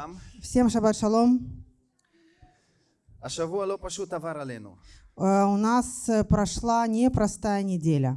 вам. Всем шаббат шалом. Э, у нас э, прошла непростая неделя.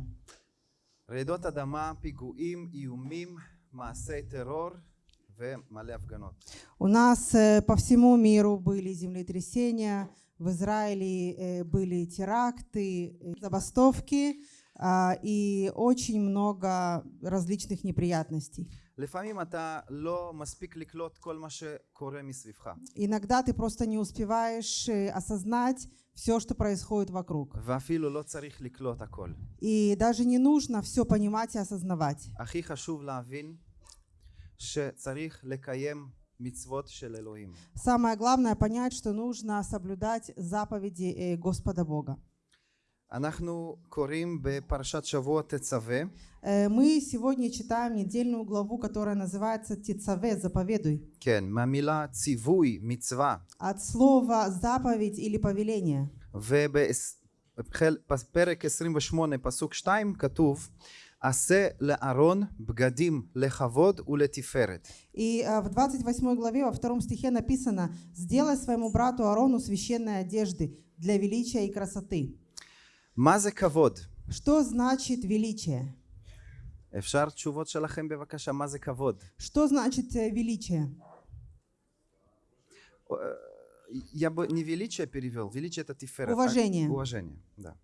У нас э, по всему миру были землетрясения, в Израиле были теракты, забастовки а, и очень много различных неприятностей. לפעמים אתה לא מספיק לקלוט כל מה שקורה מסביבך. Иногда ты просто не успеваешь э, осознать все, что происходит вокруг. ואפילו לא צריך לקלוט הכל. И даже не нужно все понимать и осознавать. הכי חשוב להבין שצריך לקיים מצוות של אלוהים. Самое главное понять, что нужно соблюдать заповеди э, Господа Бога. אנחנו קוראים בפרשת שבוע תצווה, Э, Мы сегодня читаем недельную главу, которая называется Тицаве, заповедуй. כן, מהמילה ציווי, מצווה, От слова заповедь или повеление. ובפרק 28 פסוק 2 כתוב עשה לארון בגדים לכבוד ולתפארת. И э, в 28 главе, во втором стихе написано «Сделай своему брату Арону священные одежды для величия и красоты». מה זה כבוד? Что значит величие? אפשר תשובות שלכם בבקשה מה זה כבוד? Что значит э, величие? Я бы не величие перевел, величие это тиферет. а Уважение. уважение, да.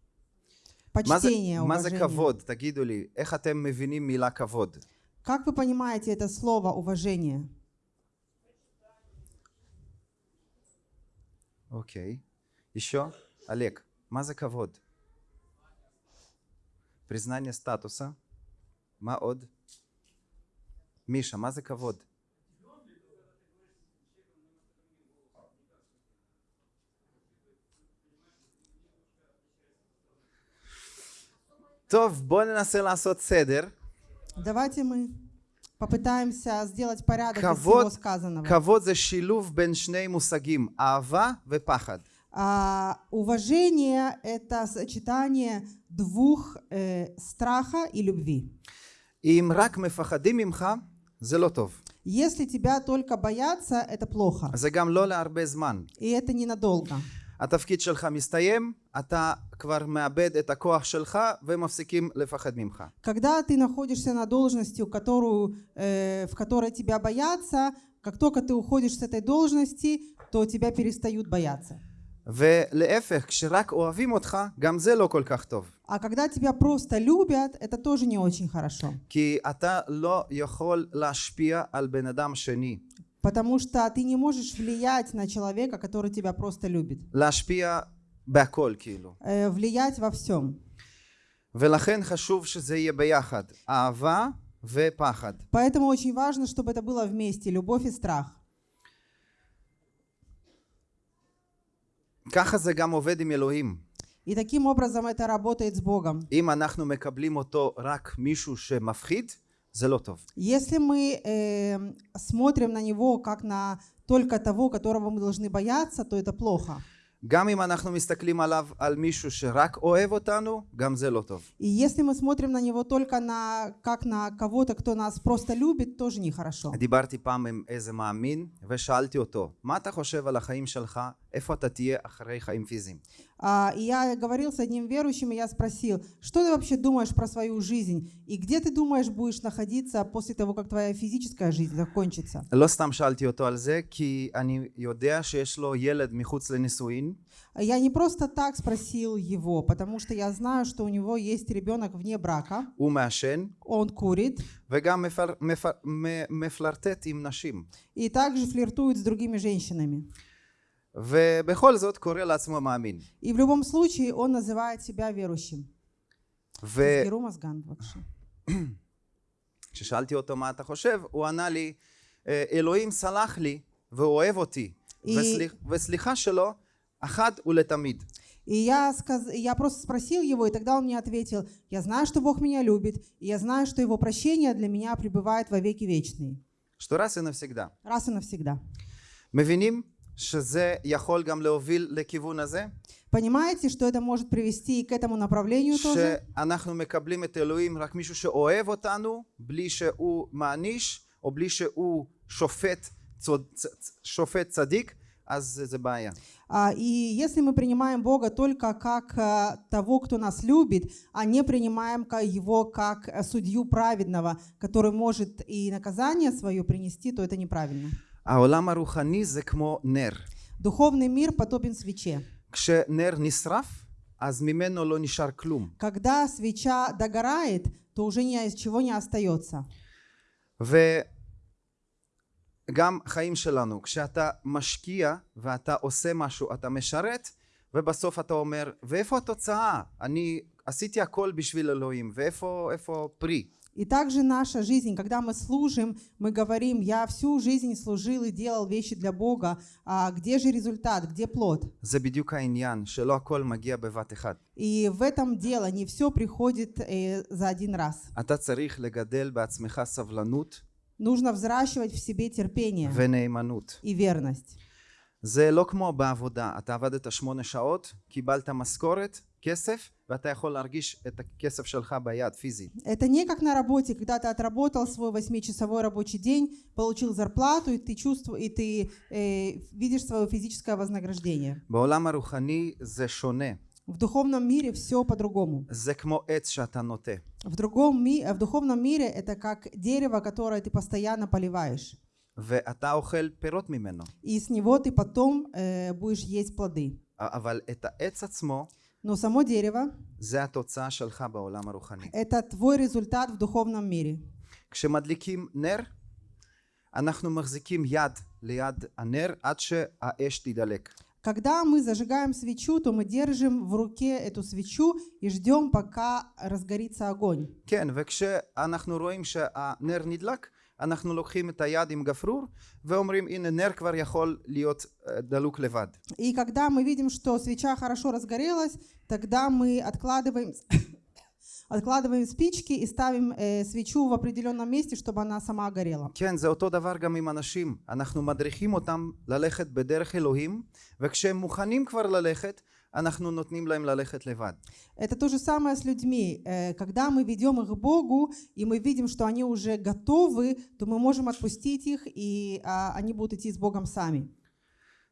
מה זה, Почтение, מה זה уважение. כבוד? תגידו לי, איך אתם מבינים מילה כבוד? Как вы понимаете это слово уважение? אוקיי. еще? олег, מה זה כבוד? признание статуса, маод. Миша, маза кавод. То в Сeder. Давайте мы попытаемся сделать порядок кавод, из всего сказанного. Кавод за шилув бен шней мусагим. Ава ве пахад. А, уважение – это сочетание двух э, страха и любви. אם רק מפחדים ממך, זה לא טוב. Если тебя только боятся, это плохо. זה גם לא להרבה זמן. И это ненадолго. התפקיד שלך מסתיים, אתה כבר מאבד את הכוח שלך ומפסיקים לפחד ממך. Когда ты находишься на должности, которую, э, в которой тебя боятся, как только ты уходишь с этой должности, то тебя перестают бояться. ולהפך, כשרק אוהבים אותך, גם זה לא כל כך טוב. А когда тебя просто любят, это тоже не очень хорошо. כי אתה לא יכול להשפיע על בן אדם שני. Потому что ты не можешь влиять на человека, который тебя просто любит. להשפיע בהכל כאילו. Э, влиять во всем. ולכן חשוב שזה יהיה ביחד. אהבה ופחד. Поэтому очень важно, чтобы это было вместе, любовь и страх. ככה זה גם עובד עם אלוהים. И таким образом это работает с Богом. אם אנחנו מקבלים אותו רק מישהו שמפחיד, זה לא טוב. Если мы э, смотрим на Него как на только того, которого мы должны бояться, то это плохо. גם אם אנחנו מסתכלים עליו על מישהו שרק אוהב אותנו, גם זה לא טוב. И если мы смотрим на Него только на, как на кого-то, кто нас просто любит, тоже нехорошо. דיברתי פעם עם איזה מאמין ושאלתי אותו, מה אתה חושב על החיים שלך, איפה אתה תהיה אחרי חיים פיזיים? А, и я говорил с одним верующим, и я спросил, что ты вообще думаешь про свою жизнь? И где ты думаешь будешь находиться после того, как твоя физическая жизнь закончится? Я не просто так спросил его, потому что я знаю, что у него есть ребенок вне брака. Он курит. И также флиртует с другими женщинами. ובכל זאת קורא לעצמו מאמין. И в любом случае он называет себя верующим. תסגרו מזגן בבקשה. וכששאלתי אותו מה אתה חושב, הוא ענה לי, "אה, אלוהים סלח לי והוא אוהב אותי, היא- וסליח, וסליחה שלו אחת ולתמיד. И я, сказ... я просто спросил его, и тогда он мне ответил, я знаю, что Бог меня любит, и я знаю, что Его прощение для меня пребывает во веки вечные. что раз и навсегда. Раз и навсегда. מבינים שזה יכול גם להוביל לכיוון הזה? Понимаете, что это может привести и к этому направлению тоже? שאנחנו מקבלים את אלוהים רק מישהו שאוהב אותנו, בלי שהוא מעניש, או בלי שהוא שופט צוד, צ, צ, שופט צדיק, אז זה, זה בעיה. А, И если мы принимаем Бога только как э, того, кто нас любит, а не принимаем ка- Его как э, судью праведного, который может и наказание свое принести, то это неправильно. העולם הרוחני זה כמו נר. Духовный мир подобен свече. כשנר נשרף, אז ממנו לא נשאר כלום. Когда свеча догорает, то уже ни из чего не остается. וגם חיים שלנו, כשאתה משקיע ואתה עושה משהו, אתה משרת, ובסוף אתה אומר, ואיפה התוצאה? אני עשיתי הכל בשביל אלוהים, ואיפה איפה פרי? И также наша жизнь, когда мы служим, мы говорим, я всю жизнь служил и делал вещи для Бога, а где же результат, где плод? זה בדיוק העניין, שלא הכל מגיע בבת אחת. И в этом дело, не все приходит э, за один раз. אתה צריך לגדל בעצמך סבלנות Нужно взращивать в себе терпение ונאמנות. и верность. זה לא כמו בעבודה, אתה עבדת שמונה שעות, קיבלת משכורת, כסף, ואתה יכול להרגיש את הכסף שלך ביד, פיזית. Это не как на работе, когда ты отработал свой восьмичасовой рабочий день, получил зарплату, и ты чувствуешь, и ты э, видишь свое физическое вознаграждение. בעולם הרוחני זה שונה, В духовном мире все по-другому. זה כמו עץ שאתה ноте. В, другом ми- в духовном мире это как дерево, которое ты постоянно поливаешь. ואתה אוכל פירות ממנו. И с него ты потом э, будешь есть плоды. אבל את העץ עצמו, Но само дерево זה התוצאה שלך בעולם הרוחני. – это твой результат в духовном мире. כשמדליקים נר, אנחנו מחזיקים יד ליד הנר עד שהאש תידלק. Когда мы зажигаем свечу, то мы держим в руке эту свечу и ждем, пока разгорится огонь. כן, וכשאנחנו רואים שהנר נדלק, אנחנו לוקחים את היד עם גפרור ואומרים הנה נר כבר יכול להיות אה, דלוק לבד. И когда мы видим, что свеча хорошо разгорелась, тогда мы откладываем, откладываем спички и ставим э, свечу в определенном месте, чтобы она сама горела. כן, זה אותו דבר גם עם אנשים. אנחנו מדריכים אותם ללכת בדרך אלוהים, וכשהם מוכנים כבר ללכת, אנחנו נותנים להם ללכת לבד. Это то же самое с людьми. Э, Когда мы ведем их к Богу, и мы видим, что они уже готовы, то мы можем отпустить их, и а, они будут идти с Богом сами.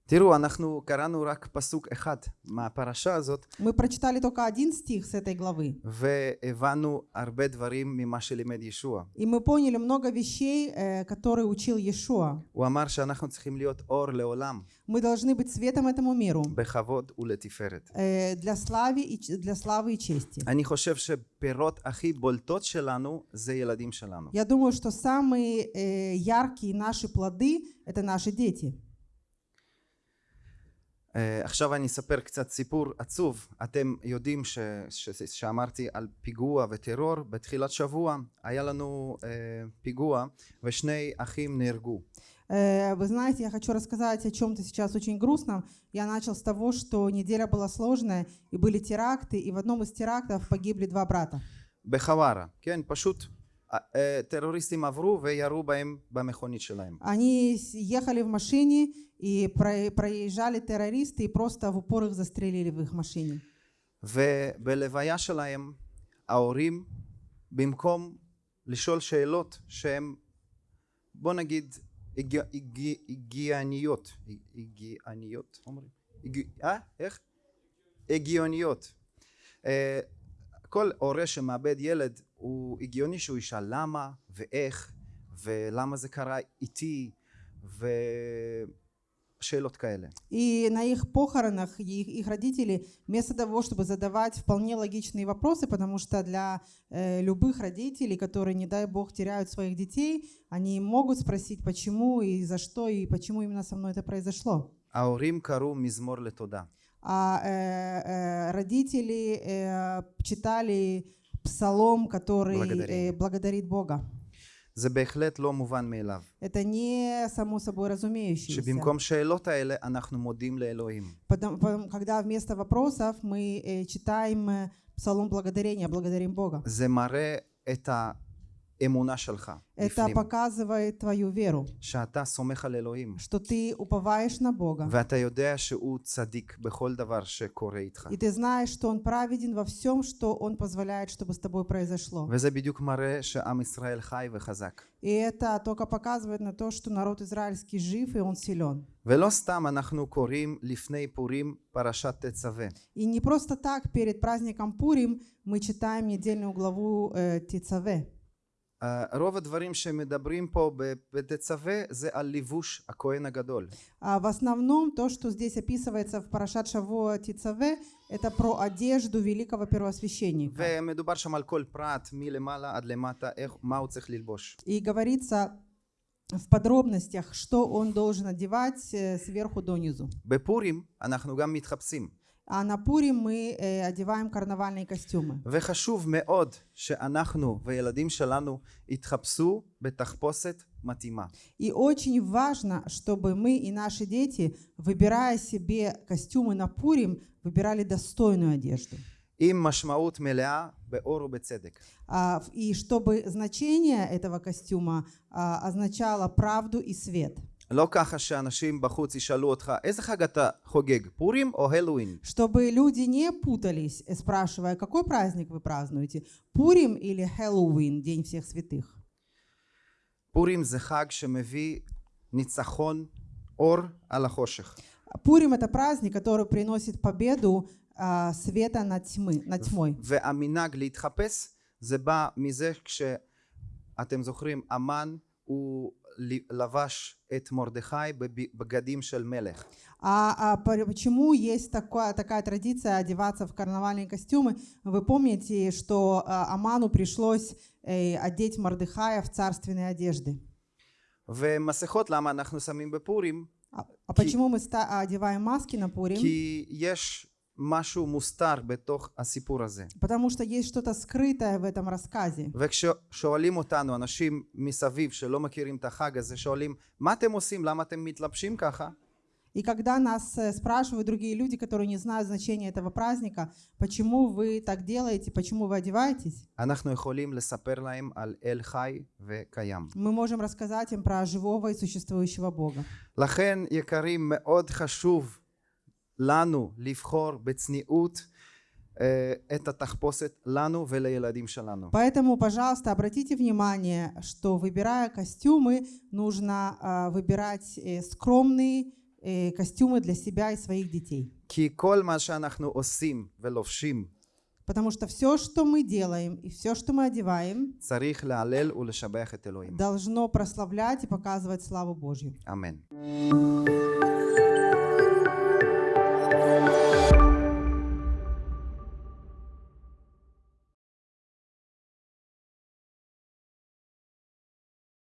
תראו, אנחנו קראנו רק פסוק אחד מהפרשה הזאת, Мы прочитали только один стих с этой главы, והבנו הרבה דברים ממה שלימד ישוע. и мы поняли много вещей, э, которые учил Иешуа. הוא אמר שאנחנו צריכים להיות אור לעולם, Мы должны быть светом этому миру בכבוד ולתפארת. э, для славы и, ч- для славы и чести. אני חושב שפירות הכי בולטות שלנו זה ילדים שלנו. Я думаю, что самые э, яркие наши плоды – это наши дети. אה, עכשיו אני אספר קצת סיפור עצוב. אתם יודעים ש, ש, שאמרתי על פיגוע וטרור בתחילת שבוע היה לנו אה, פיגוע ושני אחים נהרגו. Э, Вы знаете, я хочу рассказать о чем-то сейчас очень грустном. Я начал с того, что неделя была сложная, и были теракты, и в одном из терактов погибли два брата. בחווארה, כן, פשוט אה, אה, טרוריסטים עברו וירו בהם במכונית שלהם. Они с- ехали в машине, и про- проезжали террористы, и просто в упор их застрелили в их машине. ובלוויה שלהם ההורים במקום לשאול שאלות שהן בוא נגיד הגיע- הגיע- הגיוניות הגיוניות אומרים? הגיע- אה? איך? הגיוניות אה, כל הורה שמאבד ילד הוא הגיוני שהוא ישאל למה ואיך ולמה זה קרה איתי ושאלות כאלה И на их похоронах их, их родители, вместо того, чтобы задавать вполне логичные вопросы, потому что для э, любых родителей, которые, не дай бог, теряют своих детей, они могут спросить, почему и за что, и почему именно со мной это произошло. ההורים קראו מזמור לתודה А э, э, родители э, читали псалом, который Благодарение. э, благодарит Бога. זה בהחלט לא מובן מאליו Это не само собой разумеющееся. שבמקום שאלות האלה אנחנו מודים לאלוהים. Потом- потом, когда вместо вопросов мы э, читаем э, псалом благодарения, благодарим Бога. זה מראה את האמונה שלך Это בפנים, показывает твою веру, שאתה סומך על אלוהים, что ты уповаешь на Бога. ואתה יודע שהוא צדיק בכל דבר שקורה איתך. И ты знаешь, что Он праведен во всем, что Он позволяет, чтобы с тобой произошло. וזה בדיוק מראה שעם ישראל חי וחזק. И это только показывает на то, что народ израильский жив и он силен. ולא סתם אנחנו קוראים לפני פורים פרשת תצווה. И не просто так перед праздником Пурим мы читаем недельную главу э, Тицаве. אה, רוב הדברים שמדברים פה ב- בתצווה זה על לבוש הכהן הגדול. А в основном то, что здесь описывается в Парашат Шавуа Тицаве, это про одежду великого первосвященника. ומדובר שם על כל פרט מלמעלה עד למטה, איך, מה הוא צריך ללבוש. И говорится в подробностях, что он должен одевать э, сверху донизу. בפורים אנחנו גם מתחפשים. А на Пурим мы э, одеваем карнавальные костюмы. וחשוב מאוד שאנחנו וילדים שלנו יתחפשו בתחפושת מתאימה. И очень важно, чтобы мы и наши дети, выбирая себе костюмы на Пурим, выбирали достойную одежду. עם משמעות מלאה באור ובצדק. А, в- И чтобы значение этого костюма а, означало правду и свет. לא ככה שאנשים בחוץ ישאלו אותך איזה חג אתה חוגג, פורים או הלואין? Чтобы люди не путались, э, спрашивая, какой праздник вы празднуете, Пурим или Хэллоуин, День всех святых. פורים זה חג שמביא ניצחון אור על החושך. Пурим это праздник, который приносит победу а, света над, тьмы, над тьмой. והמנהג להתחפש זה בא מזה כשאתם זוכרים המן הוא ל- לבש את מרדכי בבגדים של מלך А, а по- почему есть такая, такая традиция одеваться в карнавальные костюмы? Вы помните, что а, Аману пришлось э, одеть Мордыхая в царственные одежды. ומסכות למה אנחנו שמים בפורים? А, а почему мы ста- одеваем маски на Пурим? כי יש משהו מוסתר בתוך הסיפור הזה Потому что есть что-то скрытое в этом рассказе. וכששואלים אותנו אנשים מסביב שלא מכירים את החג הזה שואלים מה אתם עושים למה אתם מתלבשים ככה И когда нас э, спрашивают другие люди, которые не знают значения этого праздника, почему вы так делаете, почему вы одеваетесь, אנחנו יכולים לספר להם על אל חי וקיים мы можем рассказать им про живого и существующего Бога. לכן יקרים מאוד חשוב לנו לבחור בצניעות אה, את התחפושת לנו ולילדים שלנו. Поэтому, пожалуйста, обратите внимание, что выбирая костюмы, нужно а, выбирать э, скромные э, костюмы для себя и своих детей. כי כל מה שאנחנו עושים ולובשים Потому что все, что мы делаем и все, что мы одеваем, צריך להלל ולשבח את אלוהים. должно прославлять и показывать славу Божью. אמן.